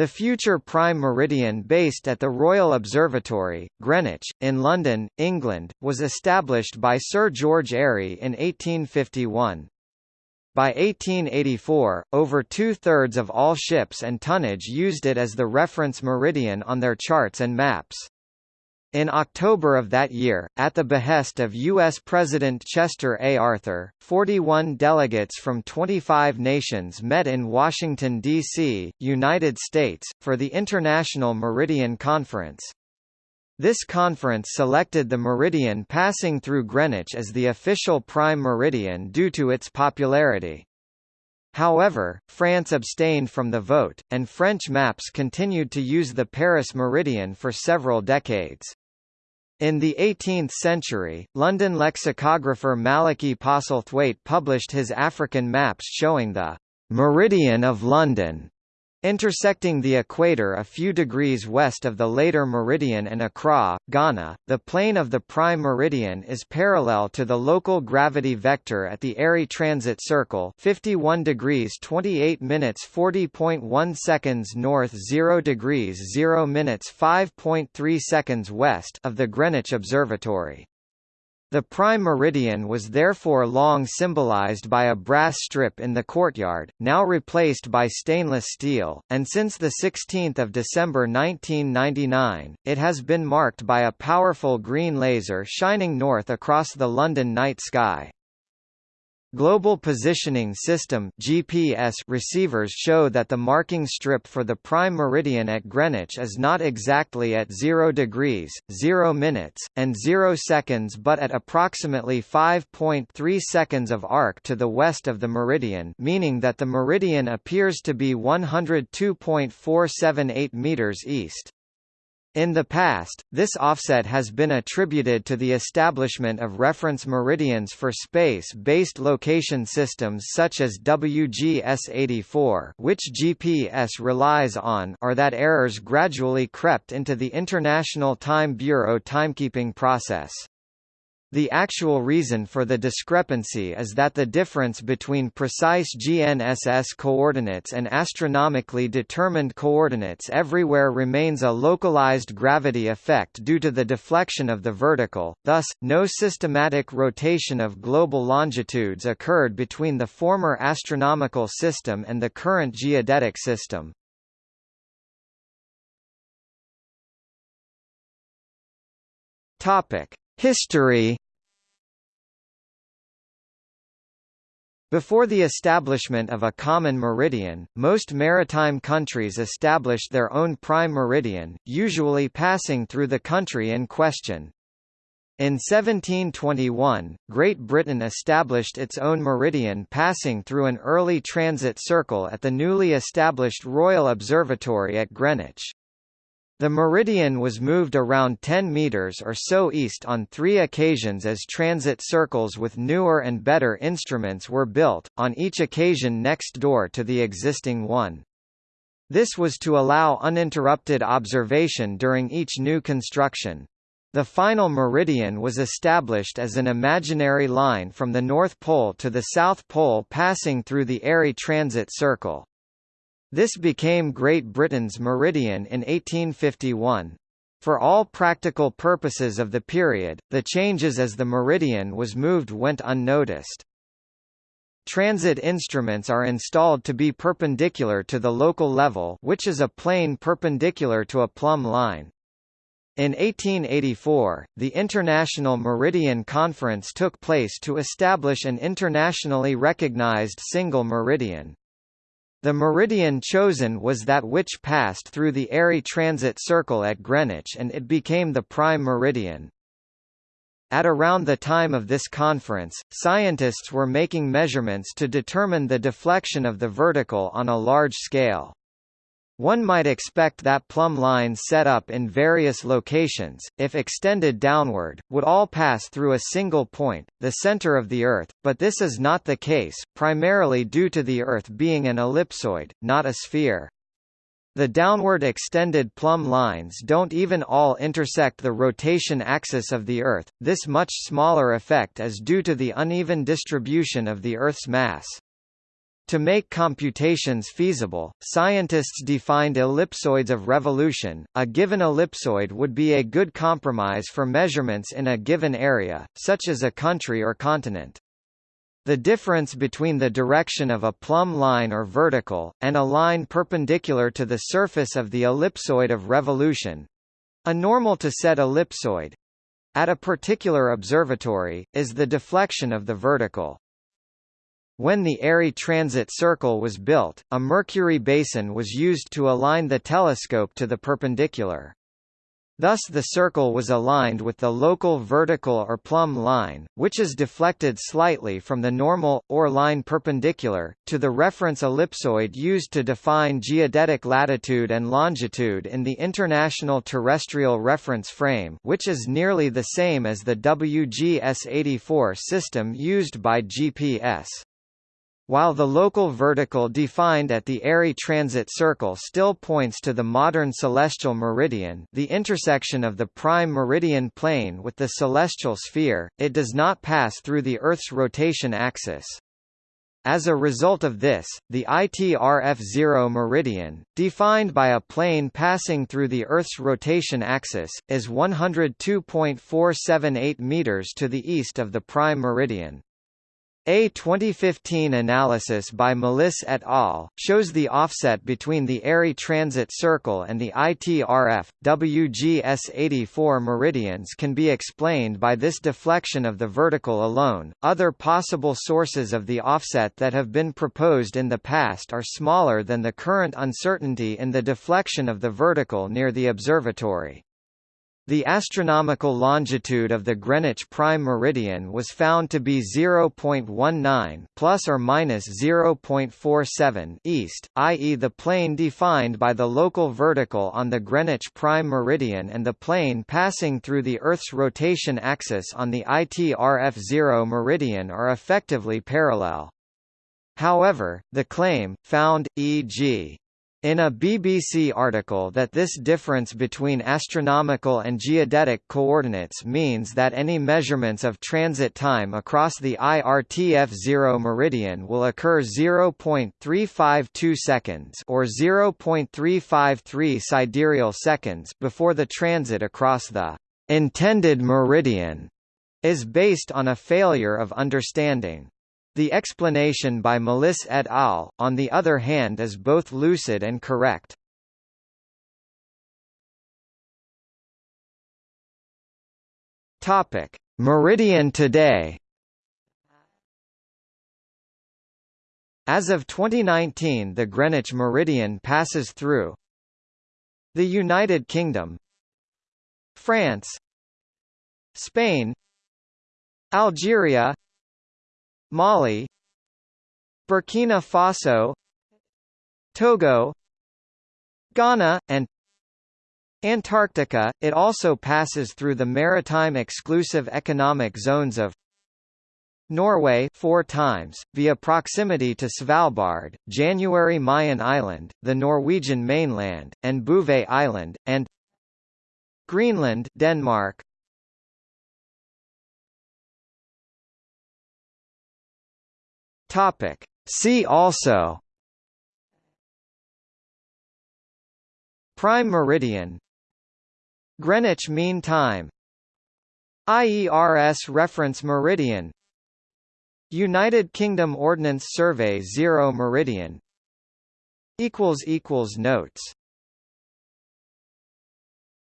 The future prime meridian based at the Royal Observatory, Greenwich, in London, England, was established by Sir George Airy in 1851. By 1884, over two-thirds of all ships and tonnage used it as the reference meridian on their charts and maps. In October of that year, at the behest of U.S. President Chester A. Arthur, 41 delegates from 25 nations met in Washington, D.C., United States, for the International Meridian Conference. This conference selected the meridian passing through Greenwich as the official prime meridian due to its popularity. However, France abstained from the vote, and French maps continued to use the Paris meridian for several decades. In the 18th century, London lexicographer Malachy Postlethwayt published his African maps showing the «meridian of London» Intersecting the equator a few degrees west of the later meridian and Accra, Ghana, the plane of the prime meridian is parallel to the local gravity vector at the Airy transit circle 51 degrees 28 minutes 40.1 seconds north 0 degrees 0 minutes 5.3 seconds west of the Greenwich Observatory. The prime meridian was therefore long symbolized by a brass strip in the courtyard, now replaced by stainless steel, and since 16 December 1999, it has been marked by a powerful green laser shining north across the London night sky. Global Positioning System (GPS) receivers show that the marking strip for the prime meridian at Greenwich is not exactly at 0 degrees, 0 minutes, and 0 seconds but at approximately 5.3 seconds of arc to the west of the meridian, meaning that the meridian appears to be 102.478 meters east. In the past, this offset has been attributed to the establishment of reference meridians for space-based location systems such as WGS-84 which GPS relies on or that errors gradually crept into the International Time Bureau timekeeping process. The actual reason for the discrepancy is that the difference between precise GNSS coordinates and astronomically determined coordinates everywhere remains a localized gravity effect due to the deflection of the vertical, thus, no systematic rotation of global longitudes occurred between the former astronomical system and the current geodetic system. Topic History Before the establishment of a common meridian, most maritime countries established their own prime meridian, usually passing through the country in question. In 1721, Great Britain established its own meridian passing through an early transit circle at the newly established Royal Observatory at Greenwich. The meridian was moved around 10 meters or so east on three occasions as transit circles with newer and better instruments were built, on each occasion next door to the existing one. This was to allow uninterrupted observation during each new construction. The final meridian was established as an imaginary line from the North Pole to the South Pole passing through the Airy transit circle. This became Great Britain's meridian in 1851. For all practical purposes of the period, the changes as the meridian was moved went unnoticed. Transit instruments are installed to be perpendicular to the local level which is a plane perpendicular to a plumb line. In 1884, the International Meridian Conference took place to establish an internationally recognized single meridian. The meridian chosen was that which passed through the Airy transit circle at Greenwich and it became the prime meridian. At around the time of this conference, scientists were making measurements to determine the deflection of the vertical on a large scale. One might expect that plumb lines set up in various locations, if extended downward, would all pass through a single point, the center of the Earth, but this is not the case, primarily due to the Earth being an ellipsoid, not a sphere. The downward extended plumb lines don't even all intersect the rotation axis of the Earth, this much smaller effect is due to the uneven distribution of the Earth's mass. To make computations feasible, scientists defined ellipsoids of revolution. A given ellipsoid would be a good compromise for measurements in a given area, such as a country or continent. The difference between the direction of a plumb line or vertical, and a line perpendicular to the surface of the ellipsoid of revolution—a normal to set ellipsoid—at a particular observatory, is the deflection of the vertical. When the Airy Transit Circle was built, a Mercury basin was used to align the telescope to the perpendicular. Thus the circle was aligned with the local vertical or plumb line, which is deflected slightly from the normal, or line perpendicular, to the reference ellipsoid used to define geodetic latitude and longitude in the International Terrestrial Reference Frame which is nearly the same as the WGS-84 system used by GPS. While the local vertical defined at the Airy transit circle still points to the modern celestial meridian the intersection of the prime meridian plane with the celestial sphere, it does not pass through the Earth's rotation axis. As a result of this, the ITRF0 meridian, defined by a plane passing through the Earth's rotation axis, is 102.478 meters to the east of the prime meridian. A 2015 analysis by Malys et al. shows the offset between the Airy transit circle and the ITRF, WGS84 meridians can be explained by this deflection of the vertical alone. Other possible sources of the offset that have been proposed in the past are smaller than the current uncertainty in the deflection of the vertical near the observatory. The astronomical longitude of the Greenwich prime meridian was found to be 0.19 plus or minus 0.47 east, i.e. the plane defined by the local vertical on the Greenwich prime meridian and the plane passing through the Earth's rotation axis on the ITRF0 meridian are effectively parallel. However, the claim, found, e.g. In a BBC article that this difference between astronomical and geodetic coordinates means that any measurements of transit time across the IRTF0 meridian will occur 0.352 seconds or 0.353 sidereal seconds before the transit across the intended meridian is based on a failure of understanding. The explanation by Malys et al., on the other hand is both lucid and correct. Topic: Meridian today. As of 2019 the Greenwich Meridian passes through the United Kingdom France Spain Algeria Mali Burkina Faso Togo Ghana, and Antarctica. It also passes through the maritime exclusive economic zones of Norway four times, via proximity to Svalbard, January Mayen Island, the Norwegian mainland, and Bouvet Island, and Greenland Denmark, Topic. See also. Prime meridian. Greenwich Mean Time. IERS Reference Meridian. United Kingdom Ordnance Survey Zero Meridian. Notes